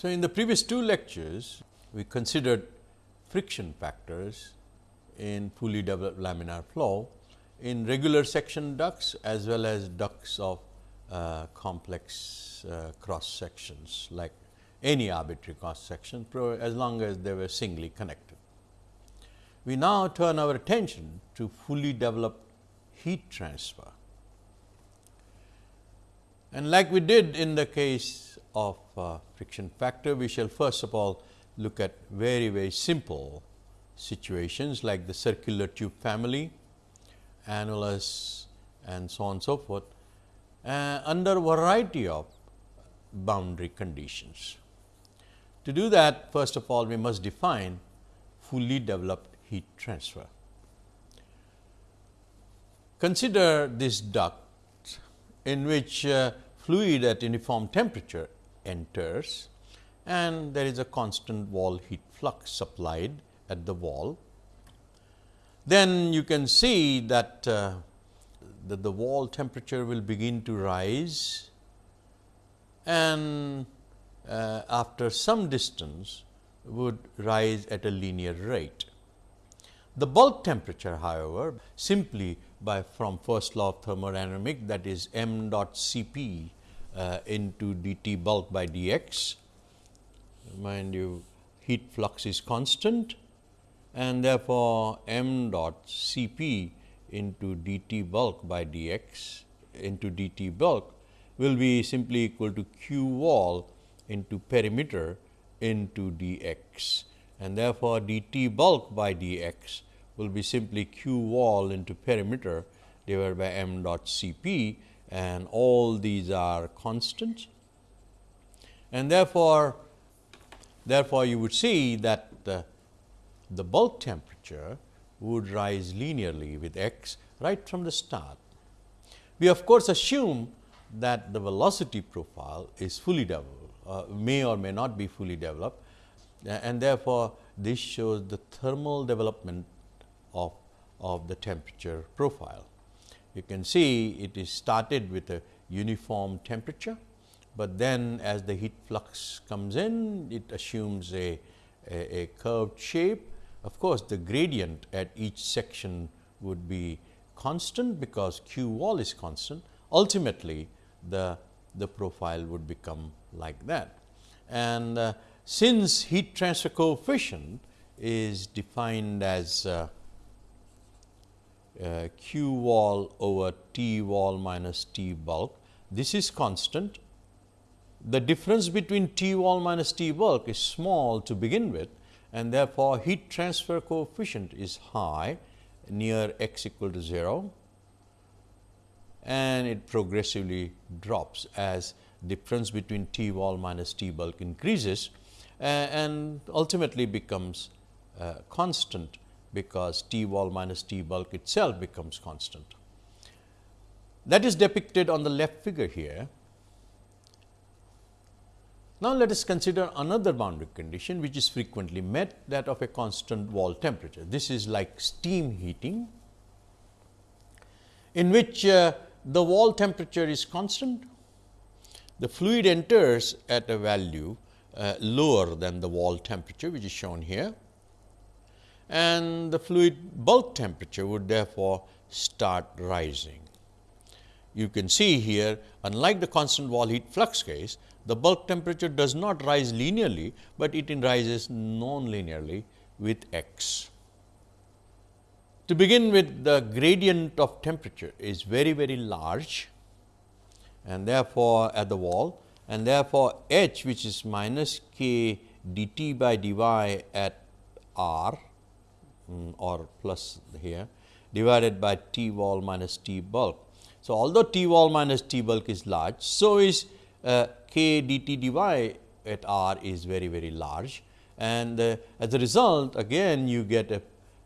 So, in the previous two lectures, we considered friction factors in fully developed laminar flow in regular section ducts as well as ducts of uh, complex uh, cross sections like any arbitrary cross section as long as they were singly connected. We now turn our attention to fully developed heat transfer. And like we did in the case of uh, friction factor, we shall first of all look at very very simple situations like the circular tube family, annulus and so on and so forth uh, under a variety of boundary conditions. To do that first of all we must define fully developed heat transfer. Consider this duct in which uh, fluid at uniform temperature enters and there is a constant wall heat flux supplied at the wall. Then you can see that, uh, that the wall temperature will begin to rise and uh, after some distance would rise at a linear rate. The bulk temperature however, simply by from first law of thermodynamic that is m dot C p Uh, into d t bulk by d x. Mind you heat flux is constant and therefore, m dot C p into d t bulk by d x into d t bulk will be simply equal to q wall into perimeter into d x and therefore, d t bulk by d x will be simply q wall into perimeter divided by m dot C p and all these are constants. And therefore, therefore, you would see that the, the bulk temperature would rise linearly with x right from the start. We of course, assume that the velocity profile is fully developed, uh, may or may not be fully developed and therefore, this shows the thermal development of, of the temperature profile. You can see it is started with a uniform temperature, but then as the heat flux comes in, it assumes a, a, a curved shape. Of course, the gradient at each section would be constant because q wall is constant. Ultimately, the, the profile would become like that. And uh, since heat transfer coefficient is defined as uh, uh, q wall over T wall minus T bulk. This is constant. The difference between T wall minus T bulk is small to begin with and therefore, heat transfer coefficient is high near x equal to 0 and it progressively drops as difference between T wall minus T bulk increases uh, and ultimately becomes uh, constant because T wall minus T bulk itself becomes constant. That is depicted on the left figure here. Now, let us consider another boundary condition which is frequently met that of a constant wall temperature. This is like steam heating in which uh, the wall temperature is constant. The fluid enters at a value uh, lower than the wall temperature which is shown here and the fluid bulk temperature would therefore start rising. You can see here unlike the constant wall heat flux case, the bulk temperature does not rise linearly, but it rises non-linearly with x. To begin with the gradient of temperature is very very large and therefore, at the wall and therefore, h which is minus k dt by dy at r um, or plus here divided by T wall minus T bulk. So, although T wall minus T bulk is large, so is uh, k dt dy at r is very very large and uh, as a result again you get a,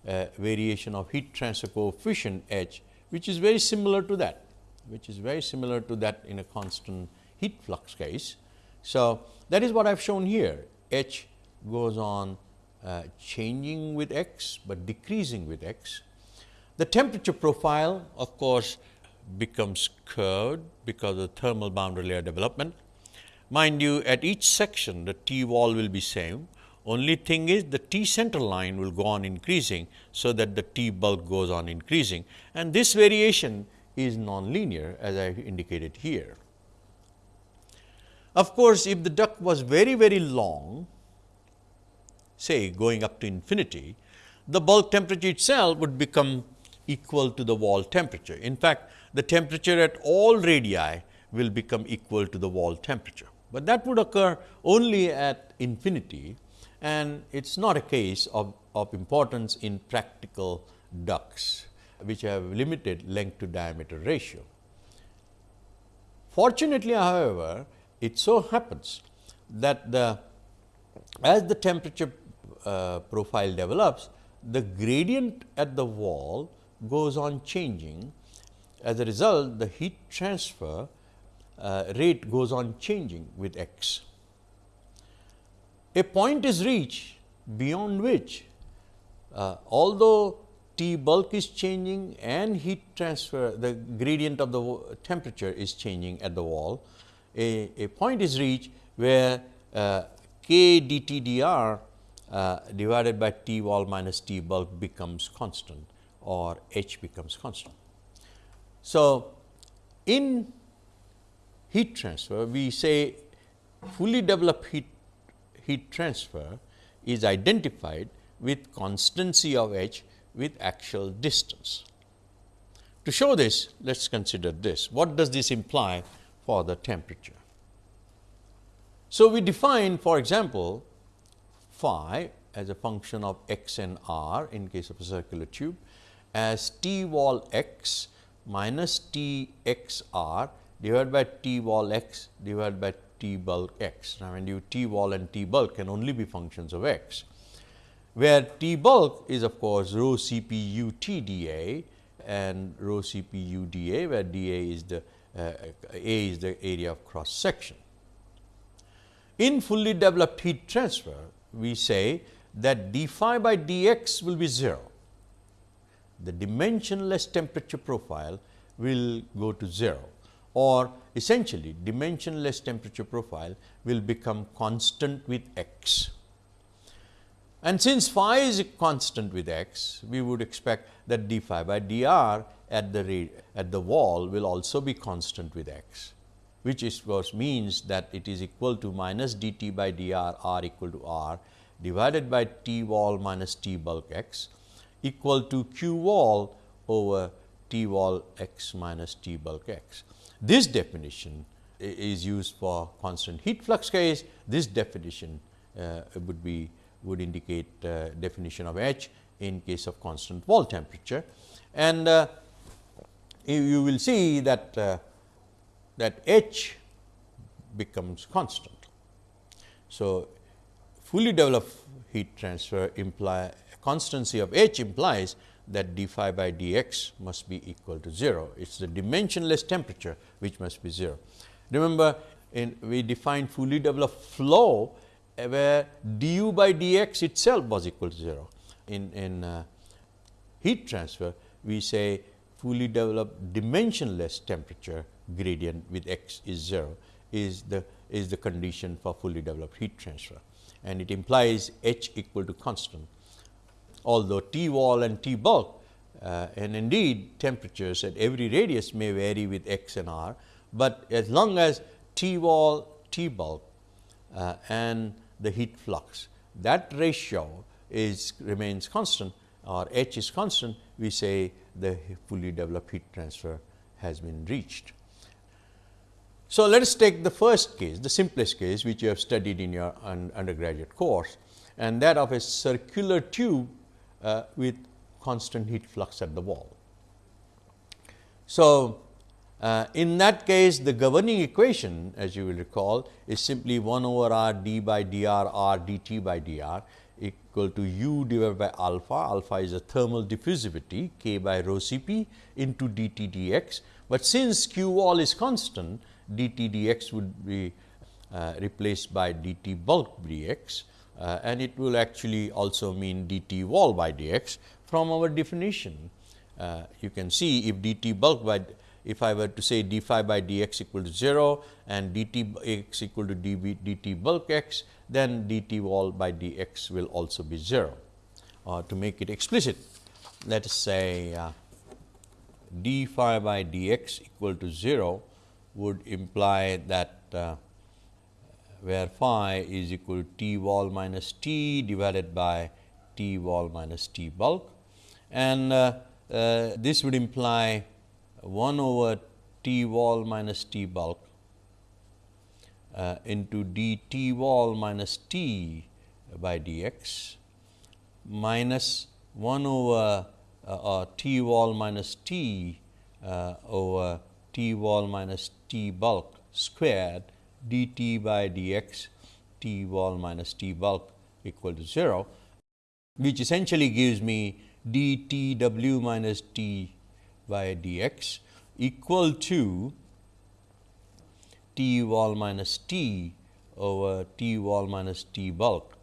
a, variation of heat transfer coefficient h which is very similar to that which is very similar to that in a constant heat flux case. So, that is what I have shown here h goes on uh, changing with x, but decreasing with x. The temperature profile of course, becomes curved because of thermal boundary layer development. Mind you at each section the T wall will be same only thing is the T center line will go on increasing. So, that the T bulk goes on increasing and this variation is nonlinear as I indicated here. Of course, if the duct was very very long say going up to infinity, the bulk temperature itself would become equal to the wall temperature. In fact, the temperature at all radii will become equal to the wall temperature, but that would occur only at infinity and it is not a case of, of importance in practical ducts which have limited length to diameter ratio. Fortunately, however, it so happens that the as the temperature uh, profile develops, the gradient at the wall goes on changing. As a result, the heat transfer uh, rate goes on changing with x. A point is reached beyond which, uh, although T bulk is changing and heat transfer, the gradient of the temperature is changing at the wall, a, a point is reached where uh, k dt dr uh, divided by T wall minus T bulk becomes constant or H becomes constant. So, in heat transfer we say fully developed heat, heat transfer is identified with constancy of H with axial distance. To show this, let us consider this. What does this imply for the temperature? So, we define for example, phi as a function of x and r in case of a circular tube as T wall x minus T x r divided by T wall x divided by T bulk x. Now, when you T wall and T bulk can only be functions of x, where T bulk is of course rho C P U T d A and rho C P U d A, where d A is the uh, A is the area of cross section. In fully developed heat transfer, we say that d phi by dx will be 0. The dimensionless temperature profile will go to 0 or essentially dimensionless temperature profile will become constant with x. And since phi is constant with x, we would expect that d phi by dr at the at the wall will also be constant with x, which of course means that it is equal to minus dt by dr r equal to r divided by T wall minus T bulk x equal to Q wall over T wall x minus T bulk x. This definition is used for constant heat flux case. This definition uh, would be would indicate uh, definition of H in case of constant wall temperature. And uh, you will see that uh, that H becomes constant. So, fully developed heat transfer imply constancy of H implies that d phi by dx must be equal to 0. It is the dimensionless temperature which must be 0. Remember in we defined fully developed flow where du by dx itself was equal to 0. In, in uh, heat transfer we say fully developed dimensionless temperature gradient with x is 0 is the is the condition for fully developed heat transfer and it implies H equal to constant. Although T wall and T bulk uh, and indeed temperatures at every radius may vary with x and r, but as long as T wall, T bulk uh, and the heat flux that ratio is remains constant or H is constant, we say the fully developed heat transfer has been reached. So, let us take the first case, the simplest case which you have studied in your un undergraduate course and that of a circular tube uh, with constant heat flux at the wall. So, uh, in that case the governing equation as you will recall is simply 1 over r d by dr r dt by dr equal to u divided by alpha, alpha is a thermal diffusivity k by rho C p into dt dx, but since q wall is constant dt dx would be uh, replaced by dt bulk dx uh, and it will actually also mean dt wall by dx from our definition. Uh, you can see if dt bulk by if I were to say d phi by d x equal to 0 and d t x equal to d b d t bulk x, then d t wall by d x will also be 0. Uh, to make it explicit, let us say uh, d phi by d x equal to 0 would imply that uh, where phi is equal to t wall minus t divided by t wall minus t bulk. And uh, uh, this would imply 1 over T wall minus T bulk uh, into d T wall minus T by d x minus 1 over uh, T wall minus T uh, over T wall minus T bulk squared d T by d x T wall minus T bulk equal to 0, which essentially gives me d T w minus T by dx equal to T wall minus T over T wall minus T bulk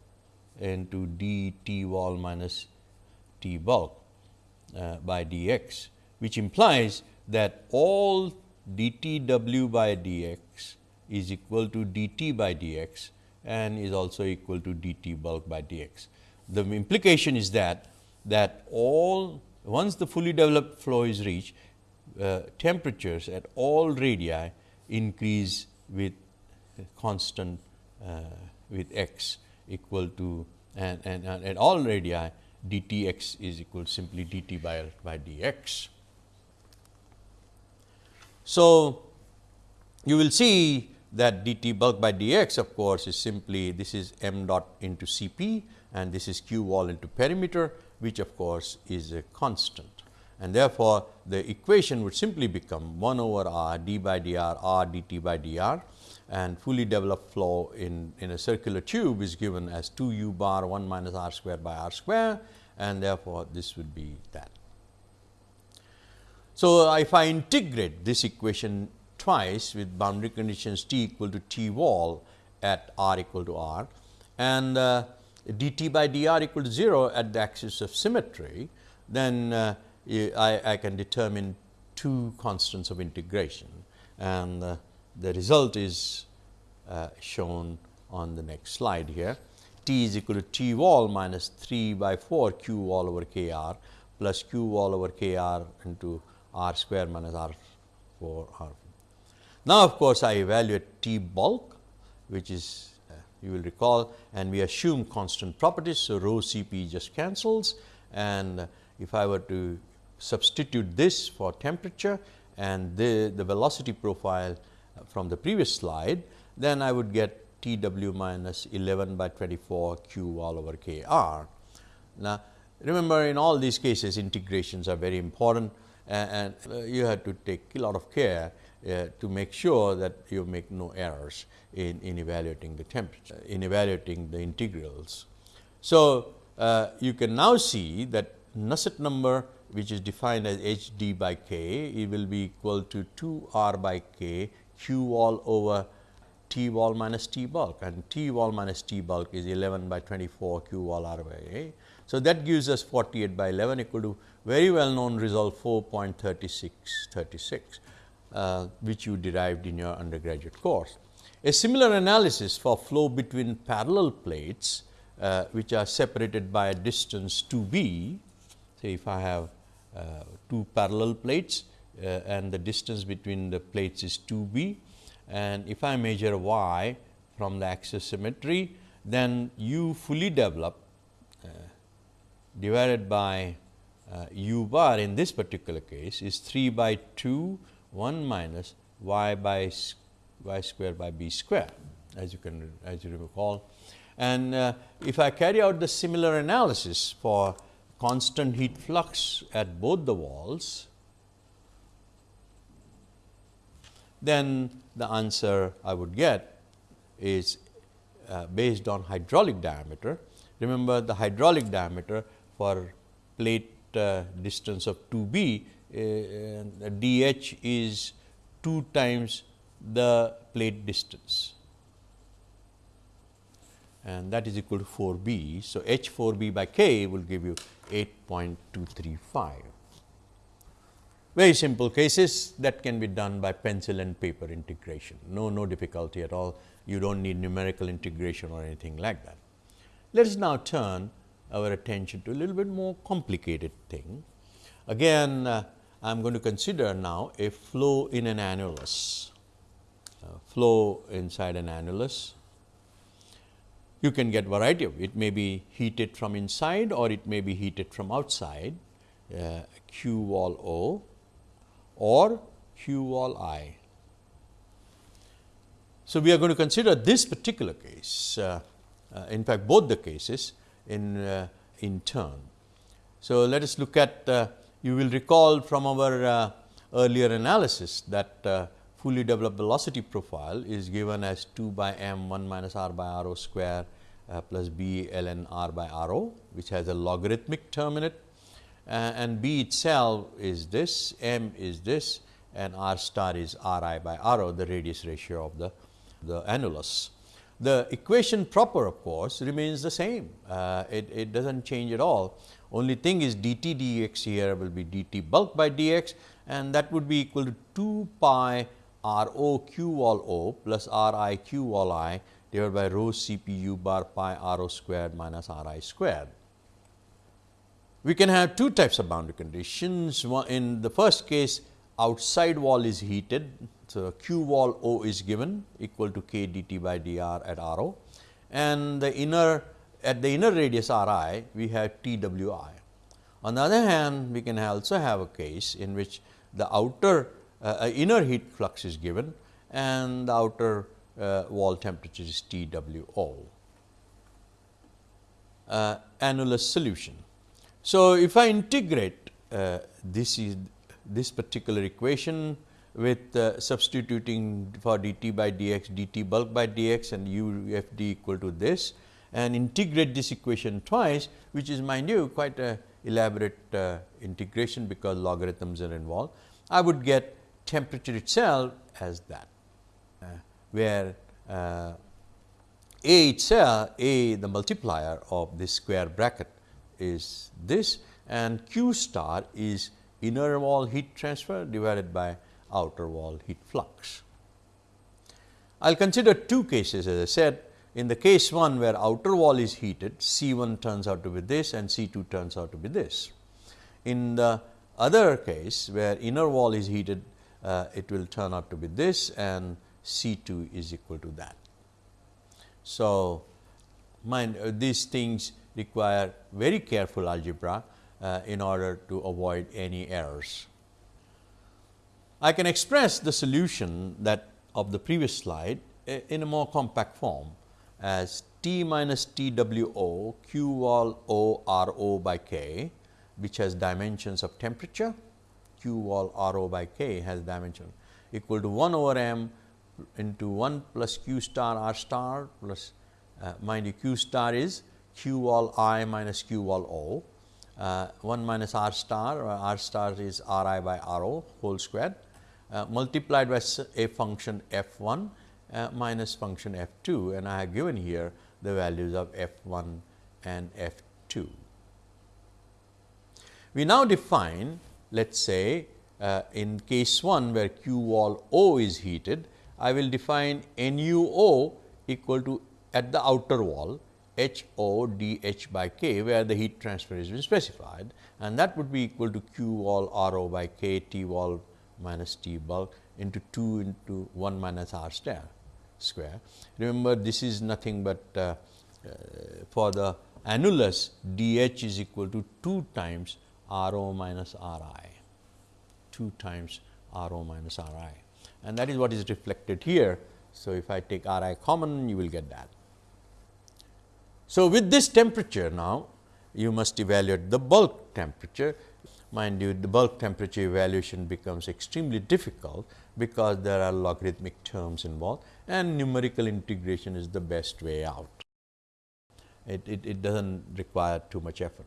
into d T wall minus T bulk uh, by dx, which implies that all d T w by dx is equal to d T by dx and is also equal to d T bulk by dx. The implication is that that all once the fully developed flow is reached, uh, temperatures at all radii increase with constant uh, with x equal to and, and, and at all radii dtx is equal to simply dt by, by dx. So, you will see that dt bulk by dx of course, is simply this is m dot into Cp and this is q wall into perimeter which of course, is a constant and therefore, the equation would simply become 1 over r d by dr r dt by dr and fully developed flow in, in a circular tube is given as 2 u bar 1 minus r square by r square and therefore, this would be that. So, if I integrate this equation twice with boundary conditions t equal to t wall at r equal to r and uh, dt by dr equal to 0 at the axis of symmetry, then uh, I, I, can determine two constants of integration and uh, the result is uh, shown on the next slide here. T is equal to T wall minus 3 by 4 Q wall over K r plus Q wall over K r into r square minus r 4 r. Now, of course, I evaluate T bulk which is uh, you will recall and we assume constant properties. So, rho C p just cancels and if I were to substitute this for temperature and the, the velocity profile uh, from the previous slide, then I would get T w minus 11 by 24 q wall over k r. Now, remember in all these cases integrations are very important and, uh, you have to take a lot of care uh, to make sure that you make no errors in, in evaluating the temperature, in evaluating the integrals. So, uh, you can now see that Nusselt number which is defined as h d by k, it will be equal to 2 r by k q wall over t wall minus t bulk and t wall minus t bulk is 11 by 24 q wall r by a. So, that gives us 48 by 11 equal to very well known result 4.3636, uh, which you derived in your undergraduate course. A similar analysis for flow between parallel plates, uh, which are separated by a distance 2 b. Say, if I have uh, two parallel plates uh, and the distance between the plates is 2 b and if I measure y from the axis symmetry, then u fully developed uh, divided by uh, u bar in this particular case is 3 by 2 1 minus y by y square by b square as you can as you recall. And uh, if I carry out the similar analysis for constant heat flux at both the walls, then the answer I would get is uh, based on hydraulic diameter. Remember the hydraulic diameter for plate uh, distance of 2 b uh, d h is 2 times the plate distance and that is equal to 4 b. So, h 4 b by k will give you 8.235. very simple cases that can be done by pencil and paper integration, no, no difficulty at all. You do not need numerical integration or anything like that. Let us now turn our attention to a little bit more complicated thing. Again, uh, I am going to consider now a flow in an annulus, uh, flow inside an annulus. You can get variety of it may be heated from inside or it may be heated from outside uh, Q wall O or Q wall I. So, we are going to consider this particular case, uh, uh, in fact, both the cases in, uh, in turn. So, let us look at, uh, you will recall from our uh, earlier analysis that fully developed velocity profile is given as 2 by m 1 minus r by r o square plus b ln r by r o, which has a logarithmic term in it uh, and B itself is this, M is this and R star is R i by R o the radius ratio of the, the annulus. The equation proper of course remains the same, uh, it, it does not change at all. Only thing is dt dx here will be dt bulk by dx and that would be equal to 2 pi r o q wall o plus r i q wall i divided by rho c p u bar pi r o squared minus r i squared. We can have two types of boundary conditions. In the first case, outside wall is heated. So, Q wall O is given equal to k dt by dr at R O and the inner at the inner radius R i we have T W i. On the other hand, we can also have a case in which the outer uh, uh inner heat flux is given and the outer uh, wall temperature is T W O. Uh, annulus solution. So, if I integrate uh, this is this particular equation with uh, substituting for dt by dx dt bulk by dx and u f d equal to this and integrate this equation twice which is mind you quite a elaborate uh, integration because logarithms are involved. I would get temperature itself as that uh, where uh, A itself A the multiplier of this square bracket is this and Q star is inner wall heat transfer divided by outer wall heat flux. I will consider two cases as I said in the case 1 where outer wall is heated C 1 turns out to be this and C 2 turns out to be this. In the other case where inner wall is heated uh, it will turn out to be this and C 2 is equal to that. So, mind uh, these things require very careful algebra uh, in order to avoid any errors. I can express the solution that of the previous slide in a more compact form as T minus T W O Q wall O R O by K which has dimensions of temperature. Q wall R O by K has dimension equal to 1 over m into 1 plus Q star R star plus uh, mind you Q star is q wall i minus q wall o, uh, 1 minus r star or r star is r i by r o whole square uh, multiplied by a function f 1 uh, minus function f 2 and I have given here the values of f 1 and f 2. We now define let us say uh, in case 1 where q wall O is heated, I will define nu O equal to at the outer wall H O d H by K where the heat transfer is been specified and that would be equal to Q wall R O by K T wall minus T bulk into 2 into 1 minus R star square. Remember this is nothing but uh, uh, for the annulus d H is equal to 2 times R O minus R i, 2 times R O minus R i and that is what is reflected here. So, if I take R i common you will get that. So, with this temperature now you must evaluate the bulk temperature. Mind you the bulk temperature evaluation becomes extremely difficult because there are logarithmic terms involved and numerical integration is the best way out. It, it, it does not require too much effort.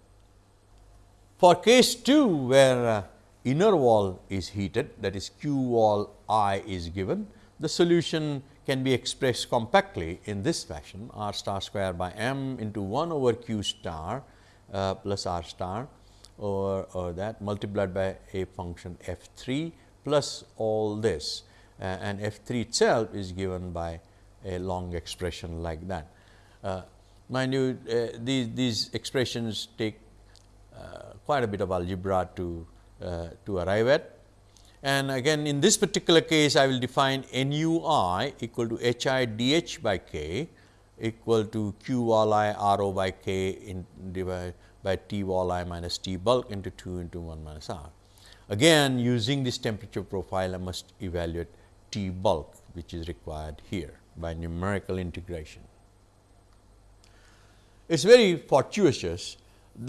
For case 2 where uh, inner wall is heated that is q wall i is given, the solution can be expressed compactly in this fashion r star square by m into 1 over q star uh, plus r star over that multiplied by a function f 3 plus all this uh, and f 3 itself is given by a long expression like that. Uh, mind you uh, these, these expressions take uh, quite a bit of algebra to, uh, to arrive at. And again in this particular case I will define nu i equal to h i d h by k equal to q wall i r o by k in divided by T wall i minus T bulk into 2 into 1 minus r. Again using this temperature profile I must evaluate T bulk which is required here by numerical integration. It is very fortuitous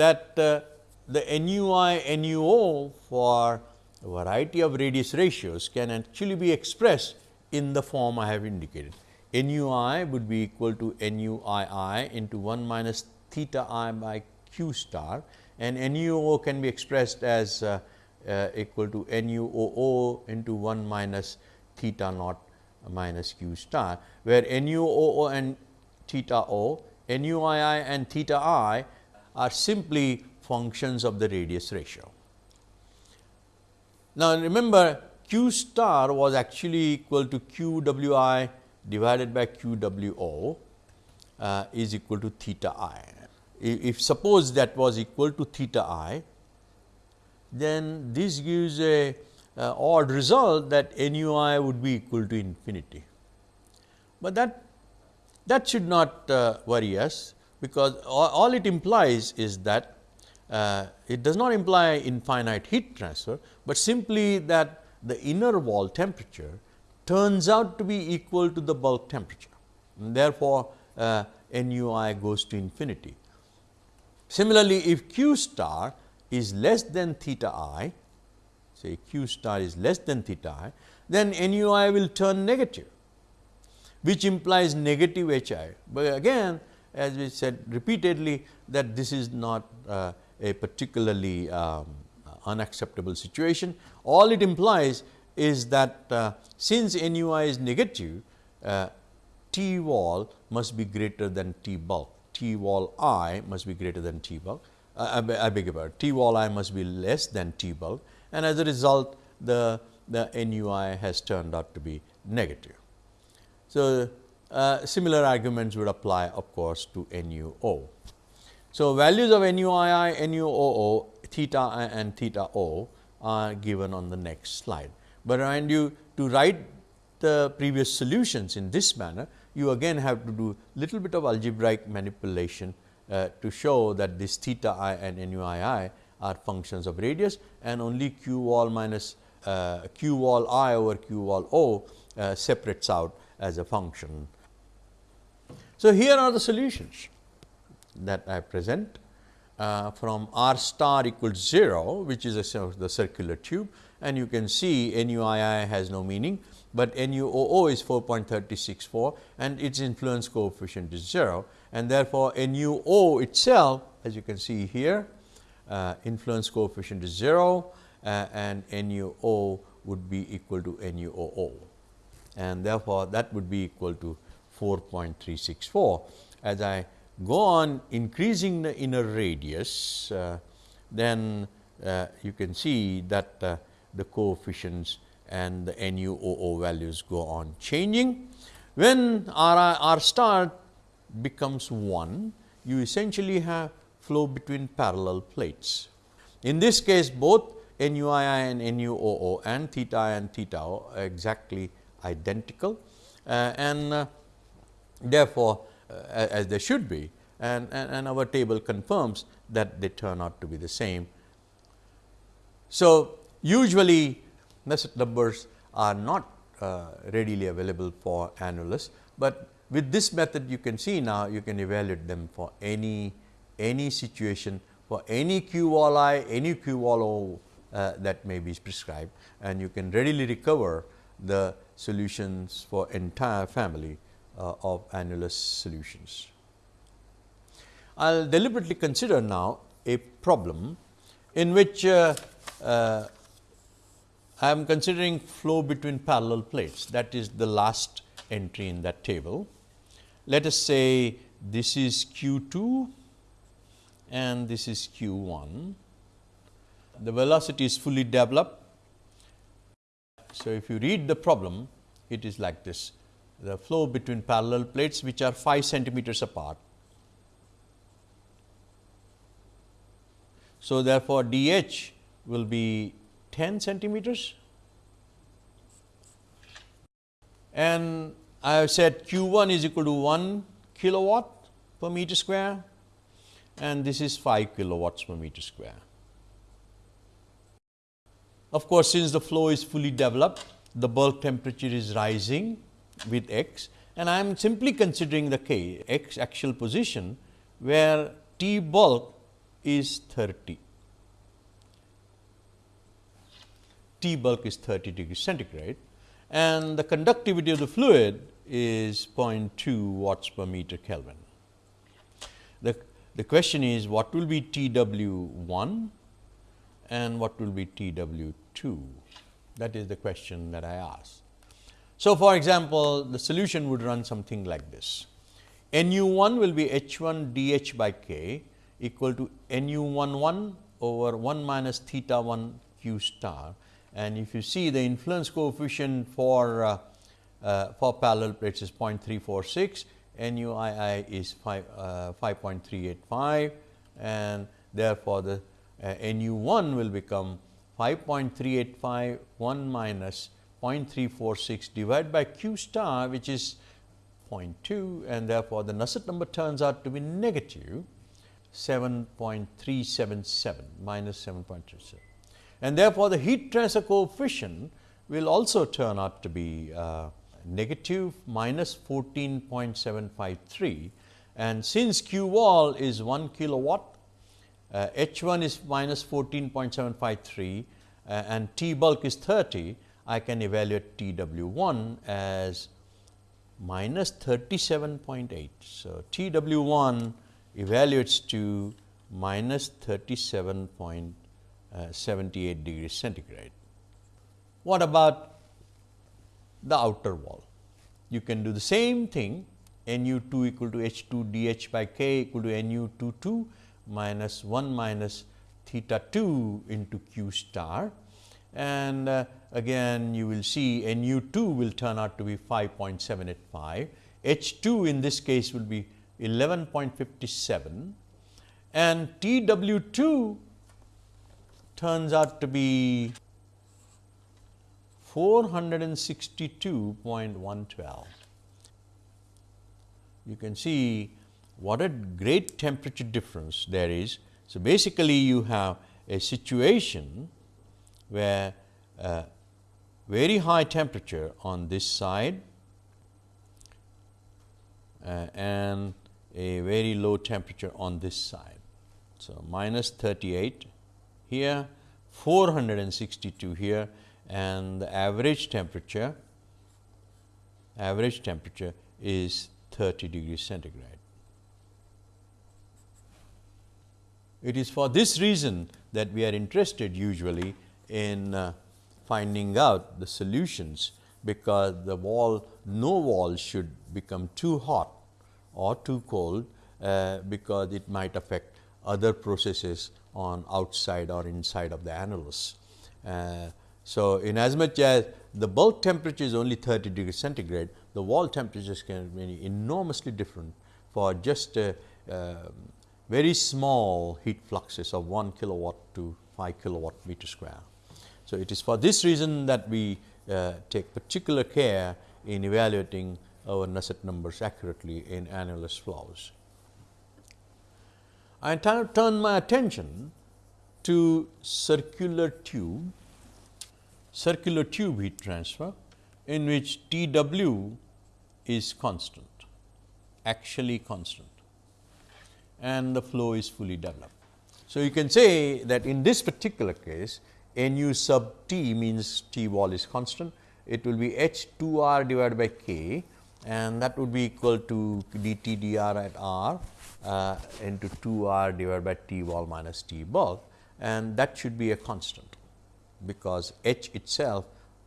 that uh, the NUI NUO for a variety of radius ratios can actually be expressed in the form I have indicated. NUI would be equal to NUII into 1 minus theta i by q star and NUO can be expressed as uh, uh, equal to NUOO into 1 minus theta naught minus q star, where NUOO and theta o, NUII and theta i are simply functions of the radius ratio. Now, remember q star was actually equal to q w i divided by q w o uh, is equal to theta i if suppose that was equal to theta i, then this gives a uh, odd result that nu i would be equal to infinity. But that that should not uh, worry us, because all, all, it implies is that uh, it does not imply infinite heat transfer, but simply that the inner wall temperature turns out to be equal to the bulk temperature. And therefore, uh, nu i goes to infinity. Similarly, if q star is less than theta i, say q star is less than theta i, then nu i will turn negative, which implies negative h i. But again as we said repeatedly that this is not uh, a particularly um, unacceptable situation. All it implies is that uh, since nu i is negative, uh, T wall must be greater than T bulk. T wall i must be greater than T bulk, uh, I, I beg your pardon, T wall i must be less than T bulk and as a result the, the NUI has turned out to be negative. So, uh, similar arguments would apply of course to NUO. So, values of NUII, NUOO, theta i and theta o are given on the next slide. But remind you to write the previous solutions in this manner, you again have to do little bit of algebraic manipulation uh, to show that this theta i and nu i i are functions of radius and only q wall minus uh, q wall i over q wall o uh, separates out as a function. So, here are the solutions that I present uh, from r star equals 0 which is a, the circular tube and you can see nu i i has no meaning but NUOO is 4.364 and its influence coefficient is 0 and therefore, NUO itself as you can see here uh, influence coefficient is 0 uh, and NUO would be equal to NUOO and therefore, that would be equal to 4.364. As I go on increasing the inner radius, uh, then uh, you can see that uh, the coefficients and the NuOO values go on changing. When R, R star becomes 1, you essentially have flow between parallel plates. In this case both NUII and NUOO and theta i and theta o are exactly identical uh, and uh, therefore, uh, as they should be and, and, and, our table confirms that they turn out to be the same. So, usually Nusselt numbers are not uh, readily available for annulus, but with this method you can see now you can evaluate them for any any situation for any q wall i, any q wall o uh, that may be prescribed and you can readily recover the solutions for entire family uh, of annulus solutions. I will deliberately consider now a problem in which uh, uh, I am considering flow between parallel plates that is the last entry in that table. Let us say this is Q 2 and this is Q 1 the velocity is fully developed. So, if you read the problem, it is like this the flow between parallel plates which are 5 centimeters apart. So, therefore, d h will be 10 centimeters and I have said q 1 is equal to 1 kilowatt per meter square and this is 5 kilowatts per meter square. Of course, since the flow is fully developed, the bulk temperature is rising with x and I am simply considering the k x axial position where T bulk is 30. T bulk is 30 degrees centigrade and the conductivity of the fluid is 0.2 watts per meter Kelvin. The, the question is what will be T W 1 and what will be T W 2? That is the question that I asked. So, for example, the solution would run something like this. Nu 1 will be h 1 d h by k equal to nu 1 1 over 1 minus theta 1 q star. And if you see the influence coefficient for uh, uh, for parallel plates is 0.346, nu i i is 5, uh, 5.385 and therefore, the uh, nu 1 will become 5.385 1 minus 0.346 divided by q star which is 0.2 and therefore, the Nusselt number turns out to be negative 7.377 minus 7.37 and therefore, the heat transfer coefficient will also turn out to be uh, negative minus 14.753. And since Q wall is 1 kilowatt, uh, H 1 is minus 14.753 uh, and T bulk is 30, I can evaluate T W 1 as minus 37.8. So, T W 1 evaluates to minus 37.8. 78 degrees centigrade. What about the outer wall? You can do the same thing nu 2 equal to h 2 d h by k equal to nu 2 2 minus 1 minus theta 2 into q star and uh, again you will see nu 2 will turn out to be 5.785, h 2 in this case will be 11.57 and T w 2 turns out to be 462.112. You can see what a great temperature difference there is. So, basically you have a situation where uh, very high temperature on this side uh, and a very low temperature on this side. So, minus 38 here, 462 here and the average temperature average temperature is 30 degrees centigrade. It is for this reason that we are interested usually in uh, finding out the solutions, because the wall no wall should become too hot or too cold, uh, because it might affect other processes on outside or inside of the annulus. Uh, so, in as much as the bulk temperature is only 30 degrees centigrade, the wall temperatures can be enormously different for just a, uh, very small heat fluxes of 1 kilowatt to 5 kilowatt meter square. So, it is for this reason that we uh, take particular care in evaluating our Nusselt numbers accurately in annulus flows. I turn my attention to circular tube, circular tube heat transfer in which T w is constant, actually constant and the flow is fully developed. So, you can say that in this particular case nu sub t means t wall is constant, it will be h 2 r divided by k and that would be equal to dt dr at r uh, into 2 r divided by t wall minus t bulk and that should be a constant because h itself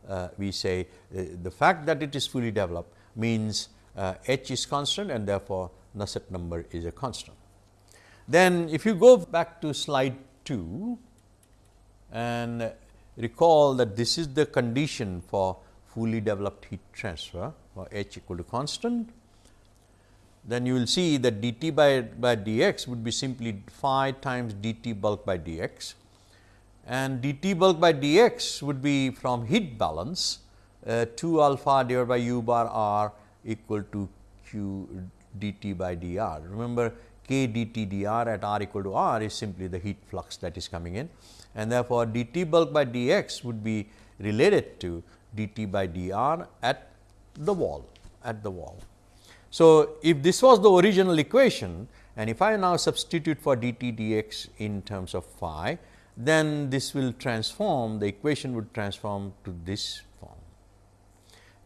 uh, we say uh, the fact that it is fully developed means uh, h is constant and therefore, Nusselt number is a constant. Then if you go back to slide 2, and recall that this is the condition for fully developed heat transfer for H equal to constant. Then you will see that dt by, by dx would be simply phi times dt bulk by dx and dt bulk by dx would be from heat balance uh, 2 alpha divided by u bar r equal to q dt by dr. Remember k dt dr at r equal to r is simply the heat flux that is coming in and therefore, dt bulk by dx would be related to dt by dr at the wall at the wall. So, if this was the original equation and if I now substitute for dt dx in terms of phi, then this will transform the equation would transform to this form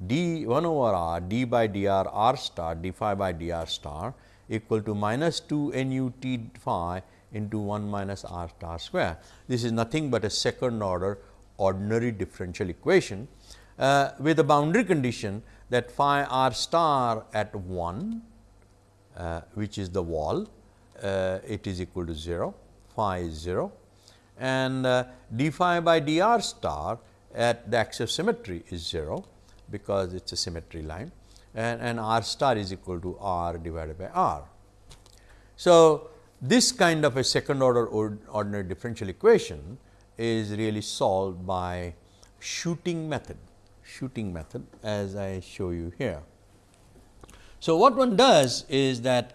d 1 over r d by dr r star d phi by dr star equal to minus 2 n u t phi into 1 minus r star square. This is nothing but a second order ordinary differential equation uh, with a boundary condition that phi r star at 1 uh, which is the wall uh, it is equal to 0 phi is 0 and uh, d phi by d r star at the axis of symmetry is 0 because it is a symmetry line and, and r star is equal to r divided by r. So, this kind of a second order ordinary differential equation is really solved by shooting method, shooting method as I show you here. So, what one does is that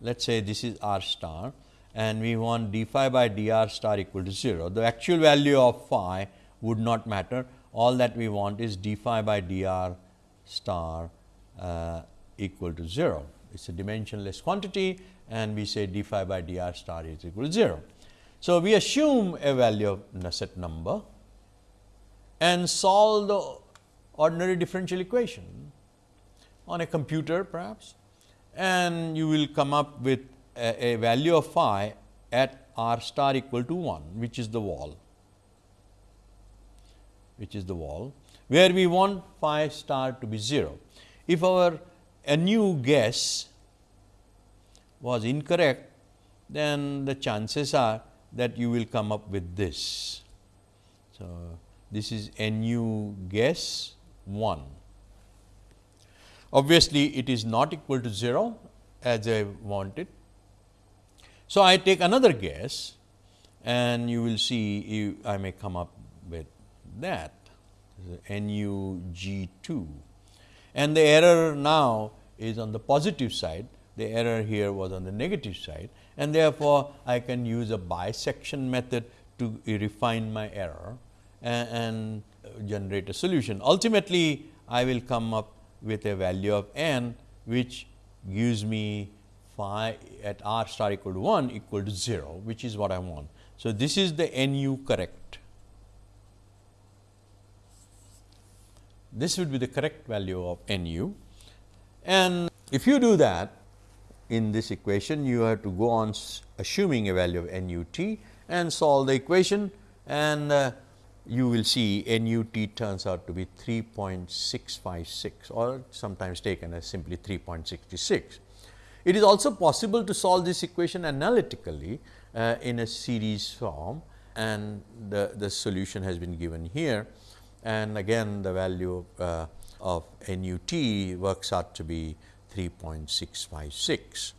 let us say this is r star and we want d phi by d r star equal to 0. The actual value of phi would not matter, all that we want is d phi by d r star uh, equal to 0. It is a dimensionless quantity and we say d phi by d r star is equal to 0. So, we assume a value of Nusselt number and solve the ordinary differential equation on a computer perhaps and you will come up with a, a value of phi at r star equal to 1 which is the wall which is the wall where we want phi star to be 0. If our a new guess was incorrect, then the chances are that you will come up with this. So, this is nu guess 1. Obviously, it is not equal to 0 as I wanted. So, I take another guess and you will see I may come up with that. Nu g 2 and the error now is on the positive side. The error here was on the negative side. And therefore, I can use a bisection method to refine my error and, and generate a solution. Ultimately, I will come up with a value of n which gives me phi at r star equal to 1 equal to 0 which is what I want. So, this is the nu correct. This would be the correct value of nu and if you do that in this equation you have to go on assuming a value of NUT and solve the equation and uh, you will see NUT turns out to be 3.656 or sometimes taken as simply 3.66. It is also possible to solve this equation analytically uh, in a series form and the, the solution has been given here and again the value uh, of NUT works out to be 3.656.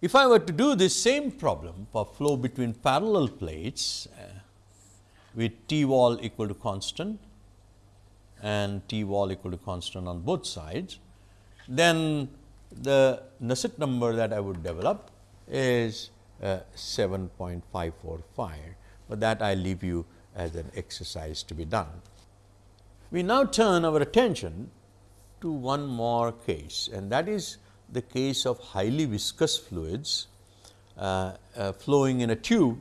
If I were to do this same problem for flow between parallel plates uh, with T wall equal to constant and T wall equal to constant on both sides, then the Nusselt number that I would develop is uh, 7.545, but that I leave you as an exercise to be done. We now turn our attention to one more case and that is the case of highly viscous fluids uh, uh, flowing in a tube,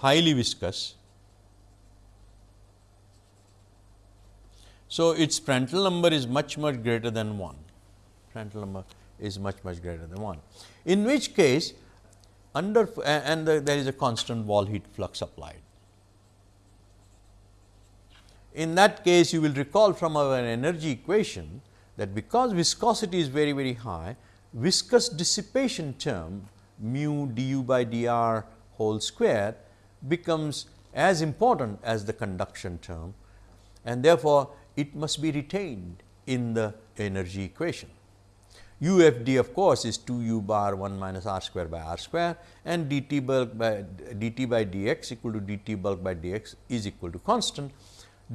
highly viscous. So, its Prandtl number is much much greater than 1, Prandtl number is much much greater than 1. In which case under and the, there is a constant wall heat flux applied. In that case you will recall from our energy equation that because viscosity is very very high, viscous dissipation term mu du by dr whole square becomes as important as the conduction term and therefore, it must be retained in the energy equation. U f d of course, is 2 u bar 1 minus r square by r square and d t bulk by d t by d x equal to d t bulk by d x is equal to constant.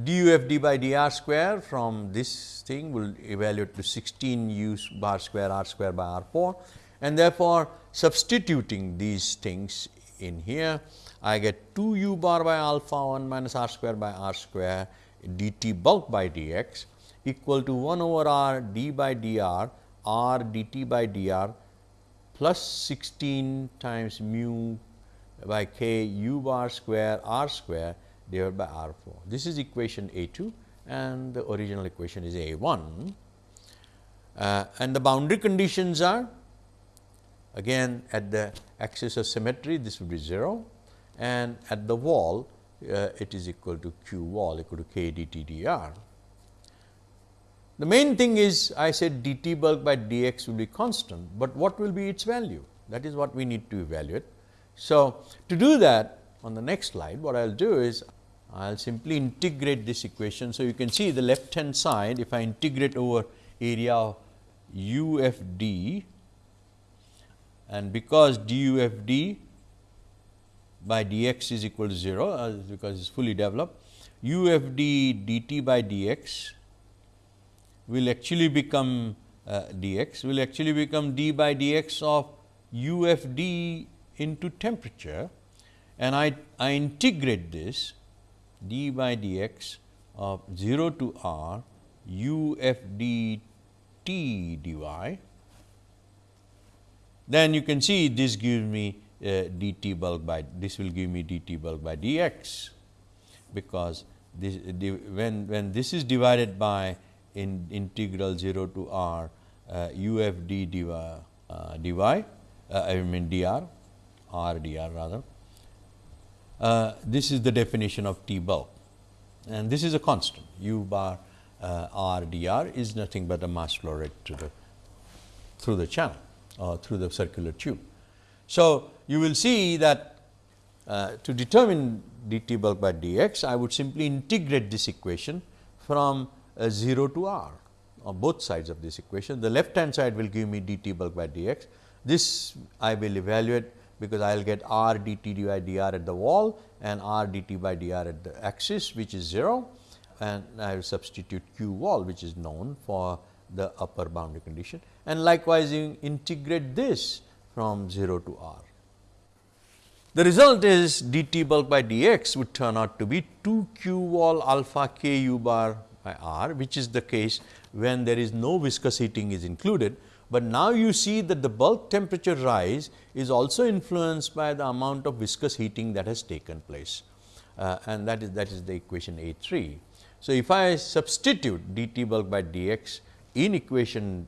d u f d by d r square from this thing will evaluate to 16 u bar square r square by r 4 and therefore, substituting these things in here I get 2 u bar by alpha 1 minus r square by r square d t bulk by d x equal to 1 over r d by d r r dt by dr plus 16 times mu by k u bar square r square divided by r 4. This is equation A 2 and the original equation is A 1 uh, and the boundary conditions are again at the axis of symmetry this would be 0 and at the wall uh, it is equal to q wall equal to k dt dr. The main thing is I said dt bulk by dx will be constant, but what will be its value? That is what we need to evaluate. So, to do that on the next slide, what I will do is I will simply integrate this equation. So, you can see the left hand side if I integrate over area u f d and because d u f d by dx is equal to 0 uh, because it is fully developed u f d dt by dx will actually become uh, dx will actually become d by dx of u f d into temperature and I, I integrate this d by dx of 0 to r u f d t dy. Then you can see this gives me dt bulk by this will give me dt bulk by dx because this when when this is divided by in integral 0 to r uh, u f d dy, uh, dy uh, I mean dr r dr rather. Uh, this is the definition of T bulk and this is a constant u bar uh, r dr is nothing but a mass flow rate to the through the channel or through the circular tube. So, you will see that uh, to determine dt bulk by dx, I would simply integrate this equation from uh, 0 to r on both sides of this equation. The left hand side will give me dt bulk by dx. This I will evaluate because I will get r dt dy dr at the wall and r dt by dr at the axis which is 0 and I will substitute q wall which is known for the upper boundary condition and likewise you integrate this from 0 to r. The result is dt bulk by dx would turn out to be 2 q wall alpha k u bar by R which is the case when there is no viscous heating is included. But now you see that the bulk temperature rise is also influenced by the amount of viscous heating that has taken place uh, and that is that is the equation A 3. So, if I substitute dt bulk by dx in equation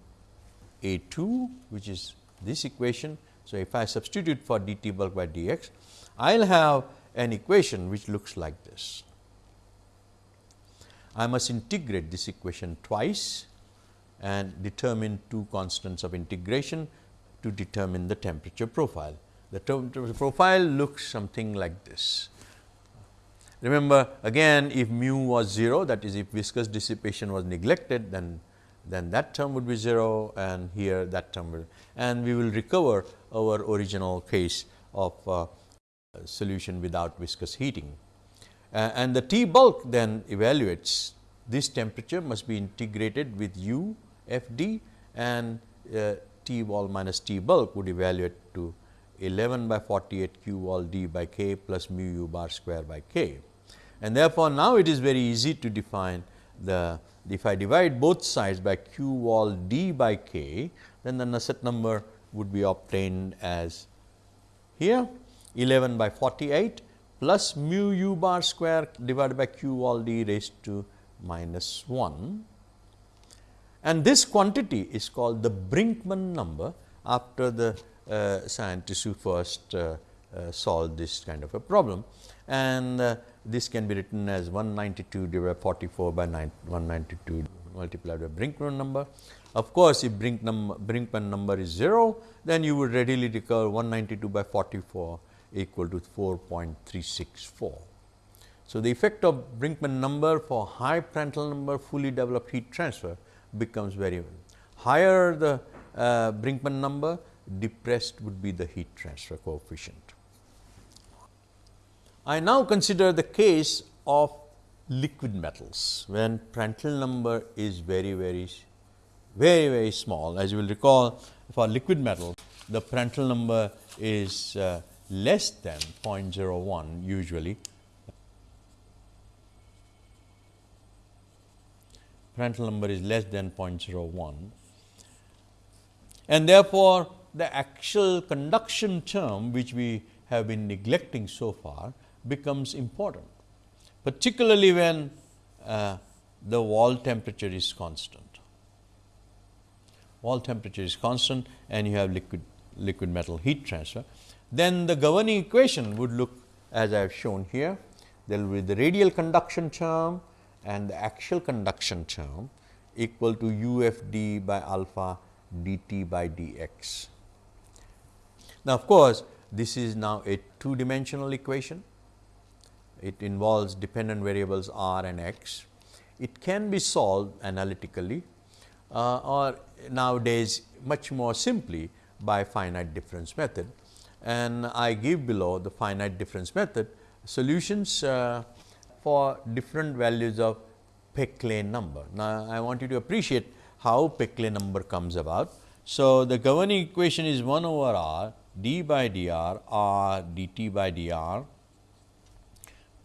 A 2 which is this equation. So, if I substitute for dt bulk by dx, I will have an equation which looks like this. I must integrate this equation twice and determine two constants of integration to determine the temperature profile. The temperature profile looks something like this. Remember again if mu was 0 that is if viscous dissipation was neglected then then that term would be 0 and here that term will and we will recover our original case of uh, solution without viscous heating. Uh, and the T bulk then evaluates this temperature must be integrated with U f d and uh, T wall minus T bulk would evaluate to 11 by 48 q wall d by k plus mu u bar square by k. And therefore, now it is very easy to define the if I divide both sides by q wall d by k, then the Nusselt number would be obtained as here 11 by 48 plus mu u bar square divided by q wall d raised to minus 1 and this quantity is called the Brinkman number after the uh, scientists who first uh, uh, solved this kind of a problem. And uh, this can be written as 192 divided by 44 by 9, 192 multiplied by Brinkman number. Of course, if Brink number, Brinkman number is 0, then you would readily recover 192 by 44 equal to 4.364. So, the effect of Brinkman number for high Prandtl number fully developed heat transfer becomes very higher the uh, Brinkman number depressed would be the heat transfer coefficient. I now consider the case of liquid metals when Prandtl number is very very very very small as you will recall for liquid metal the Prandtl number is uh, less than 0.01 usually. Prandtl number is less than 0.01 and therefore, the actual conduction term which we have been neglecting so far becomes important, particularly when uh, the wall temperature is constant. Wall temperature is constant and you have liquid liquid metal heat transfer then the governing equation would look as I have shown here. There will be the radial conduction term and the axial conduction term equal to u f d by alpha dt by dx. Now, of course, this is now a two dimensional equation. It involves dependent variables r and x. It can be solved analytically uh, or nowadays much more simply by finite difference method and I give below the finite difference method solutions uh, for different values of Peclet number. Now, I want you to appreciate how Peclet number comes about. So, the governing equation is 1 over r d by dr r dt by dr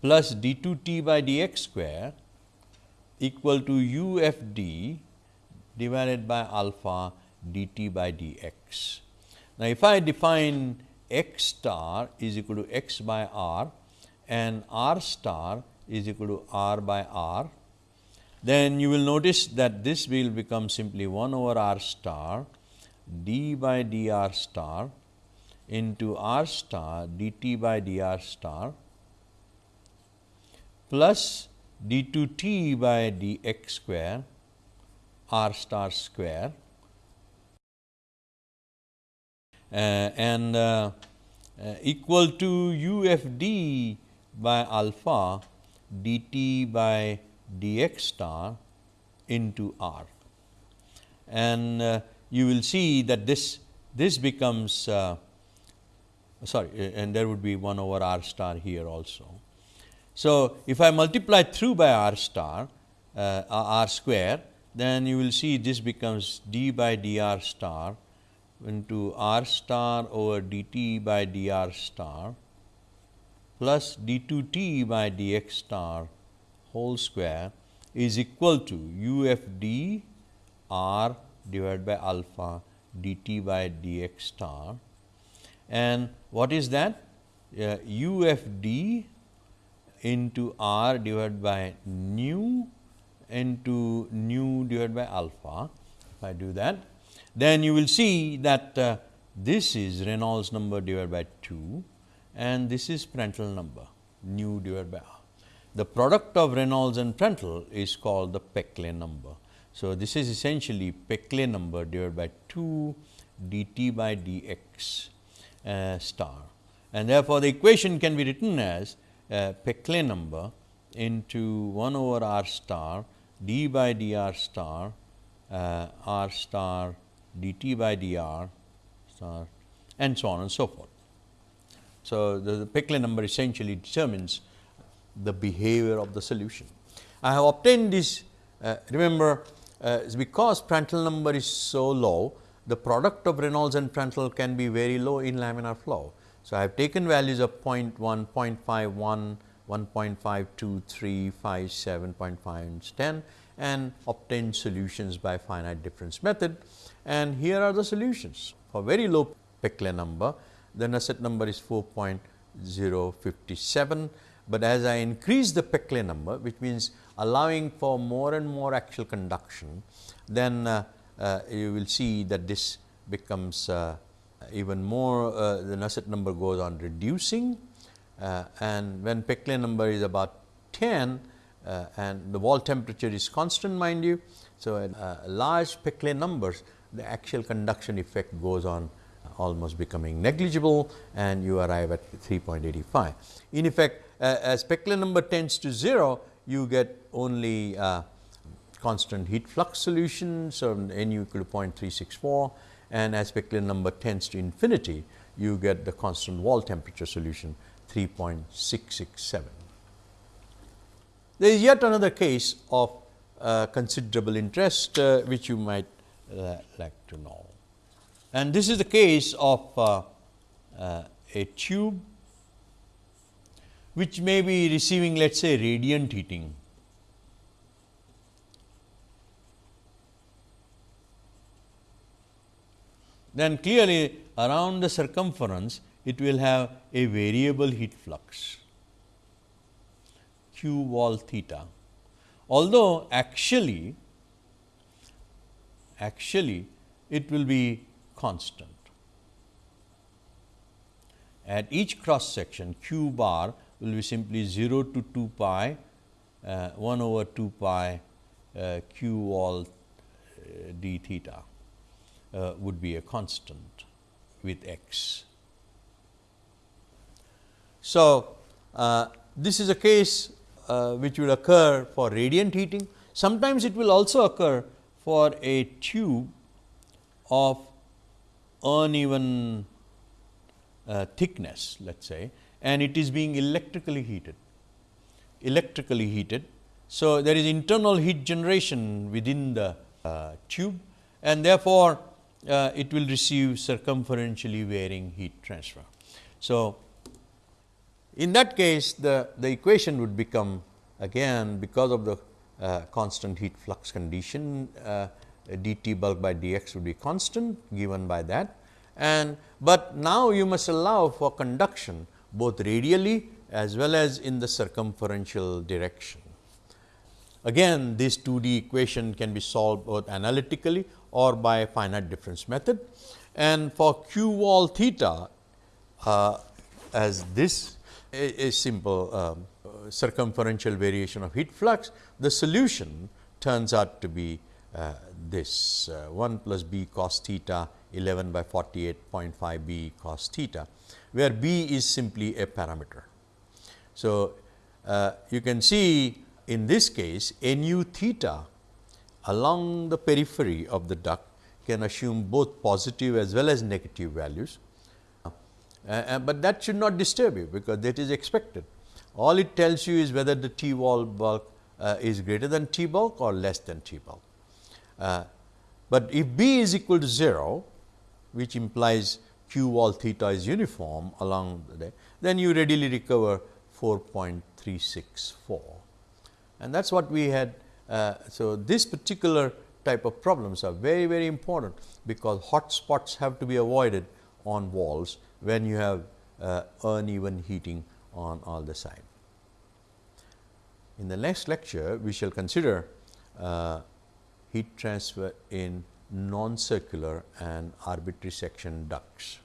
plus d 2 t by dx square equal to u f d divided by alpha dt by dx. Now, if I define x star is equal to x by r and r star is equal to r by r, then you will notice that this will become simply 1 over r star d by dr star into r star dt by dr star plus d 2 t by dx square r star square Uh, and uh, uh, equal to u f d by alpha dt by dx star into r. And you will see that this this becomes sorry and there would be 1 over r star here also. So, if I multiply through by r star uh, r square then you will see this becomes d by dr star into r star over dt by dr star plus d 2 t by dx star whole square is equal to u f d r divided by alpha dt by dx star. And what is that? Uh, u f d into r divided by nu into nu divided by alpha if I do that then you will see that uh, this is Reynolds number divided by 2 and this is Prandtl number nu divided by r. The product of Reynolds and Prandtl is called the Peclet number. So, this is essentially Peclet number divided by 2 dt by dx uh, star and therefore, the equation can be written as Peclet number into 1 over r star d by dr star uh, r star dt by dr star and so on and so forth. So, the, the Peclet number essentially determines the behavior of the solution. I have obtained this uh, remember uh, because Prandtl number is so low the product of Reynolds and Prandtl can be very low in laminar flow. So, I have taken values of 0 0.1, 0 0.51, 1.523, 5, 7, 0.5 and 10 and obtained solutions by finite difference method and here are the solutions. For very low Peclet number, then the Nusselt number is 4.057, but as I increase the Peclet number, which means allowing for more and more axial conduction, then uh, uh, you will see that this becomes uh, even more, uh, the Nusselt number goes on reducing uh, and when Peclet number is about 10 uh, and the wall temperature is constant mind you. So, in large Peclet numbers the axial conduction effect goes on almost becoming negligible and you arrive at 3.85. In effect, uh, as Peclet number tends to 0, you get only uh, constant heat flux solution. So, n equal to 0.364 and as Peclet number tends to infinity, you get the constant wall temperature solution 3.667. There is yet another case of uh, considerable interest, uh, which you might uh, like to know. And this is the case of uh, uh, a tube which may be receiving let us say radiant heating. Then clearly around the circumference it will have a variable heat flux q wall theta. Although actually, actually it will be constant. At each cross section q bar will be simply 0 to 2 pi uh, 1 over 2 pi uh, q wall uh, d theta uh, would be a constant with x. So, uh, this is a case uh, which will occur for radiant heating. Sometimes it will also occur for a tube of uneven uh, thickness let us say and it is being electrically heated, electrically heated. So, there is internal heat generation within the uh, tube and therefore, uh, it will receive circumferentially varying heat transfer. So, in that case the, the equation would become again because of the uh, constant heat flux condition uh, dt bulk by dx would be constant given by that and but now you must allow for conduction both radially as well as in the circumferential direction. Again this 2D equation can be solved both analytically or by finite difference method and for q wall theta uh, as this a, a simple um, circumferential variation of heat flux, the solution turns out to be uh, this uh, 1 plus b cos theta 11 by 48.5 b cos theta, where b is simply a parameter. So, uh, you can see in this case nu theta along the periphery of the duct can assume both positive as well as negative values uh, uh, but that should not disturb you, because that is expected. All it tells you is whether the T wall bulk uh, is greater than T bulk or less than T bulk. Uh, but if B is equal to 0, which implies Q wall theta is uniform along the day, then you readily recover 4.364. And that is what we had. Uh, so, this particular type of problems are very, very important, because hot spots have to be avoided on walls when you have uh, uneven heating on all the side. In the next lecture, we shall consider uh, heat transfer in non-circular and arbitrary section ducts.